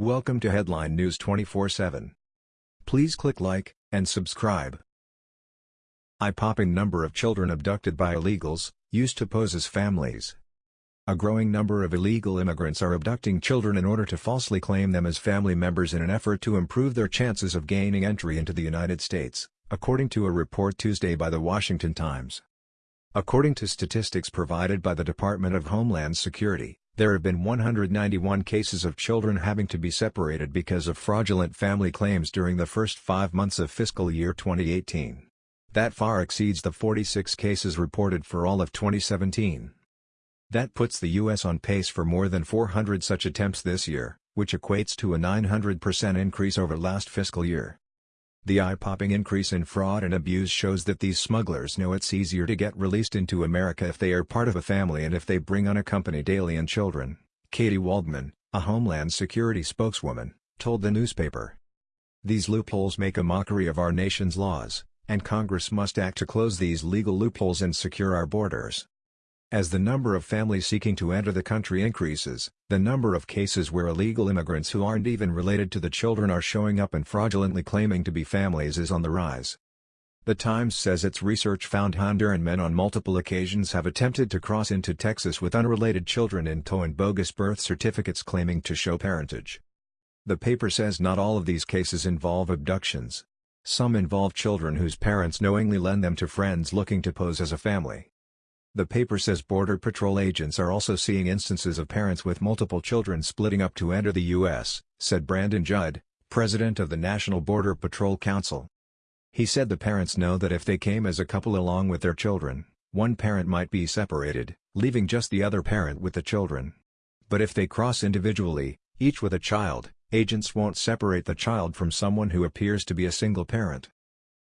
Welcome to Headline News 24/7. Please click like and subscribe. Eye-popping number of children abducted by illegals, used to pose as families. A growing number of illegal immigrants are abducting children in order to falsely claim them as family members in an effort to improve their chances of gaining entry into the United States, according to a report Tuesday by The Washington Times. According to statistics provided by the Department of Homeland Security, there have been 191 cases of children having to be separated because of fraudulent family claims during the first five months of fiscal year 2018. That far exceeds the 46 cases reported for all of 2017. That puts the U.S. on pace for more than 400 such attempts this year, which equates to a 900% increase over last fiscal year. The eye-popping increase in fraud and abuse shows that these smugglers know it's easier to get released into America if they are part of a family and if they bring unaccompanied alien children, Katie Waldman, a Homeland Security spokeswoman, told the newspaper. These loopholes make a mockery of our nation's laws, and Congress must act to close these legal loopholes and secure our borders. As the number of families seeking to enter the country increases, the number of cases where illegal immigrants who aren't even related to the children are showing up and fraudulently claiming to be families is on the rise. The Times says its research found Honduran men on multiple occasions have attempted to cross into Texas with unrelated children in tow and bogus birth certificates claiming to show parentage. The paper says not all of these cases involve abductions. Some involve children whose parents knowingly lend them to friends looking to pose as a family. The paper says Border Patrol agents are also seeing instances of parents with multiple children splitting up to enter the U.S., said Brandon Judd, president of the National Border Patrol Council. He said the parents know that if they came as a couple along with their children, one parent might be separated, leaving just the other parent with the children. But if they cross individually, each with a child, agents won't separate the child from someone who appears to be a single parent.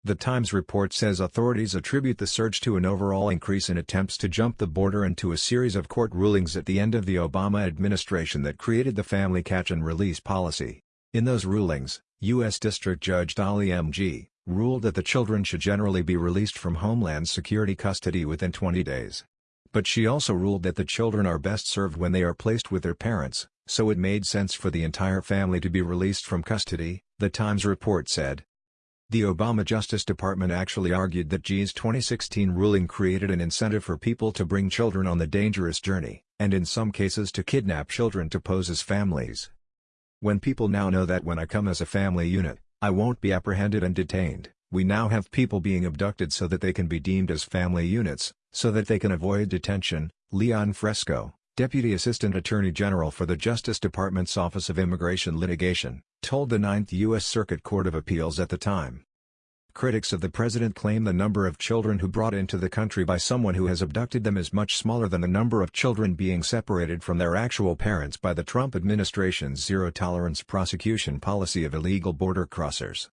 The Times report says authorities attribute the surge to an overall increase in attempts to jump the border and to a series of court rulings at the end of the Obama administration that created the family catch and release policy. In those rulings, U.S. District Judge Dolly M. Gee ruled that the children should generally be released from Homeland Security custody within 20 days. But she also ruled that the children are best served when they are placed with their parents, so it made sense for the entire family to be released from custody, the Times report said. The Obama Justice Department actually argued that Gee's 2016 ruling created an incentive for people to bring children on the dangerous journey, and in some cases to kidnap children to pose as families. When people now know that when I come as a family unit, I won't be apprehended and detained, we now have people being abducted so that they can be deemed as family units, so that they can avoid detention, Leon Fresco, Deputy Assistant Attorney General for the Justice Department's Office of Immigration Litigation, told the Ninth U.S. Circuit Court of Appeals at the time. Critics of the president claim the number of children who brought into the country by someone who has abducted them is much smaller than the number of children being separated from their actual parents by the Trump administration's zero-tolerance prosecution policy of illegal border crossers.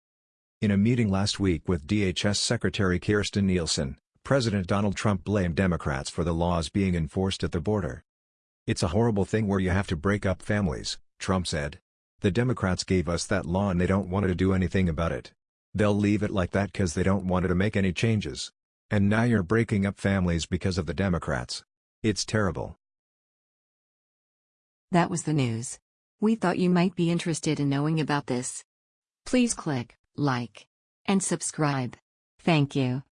In a meeting last week with DHS Secretary Kirstjen Nielsen, President Donald Trump blamed Democrats for the laws being enforced at the border. It's a horrible thing where you have to break up families, Trump said. The Democrats gave us that law and they don't want to do anything about it. They'll leave it like that cause they don't want to make any changes. And now you're breaking up families because of the Democrats. It's terrible. That was the news. We thought you might be interested in knowing about this. Please click like and subscribe. Thank you.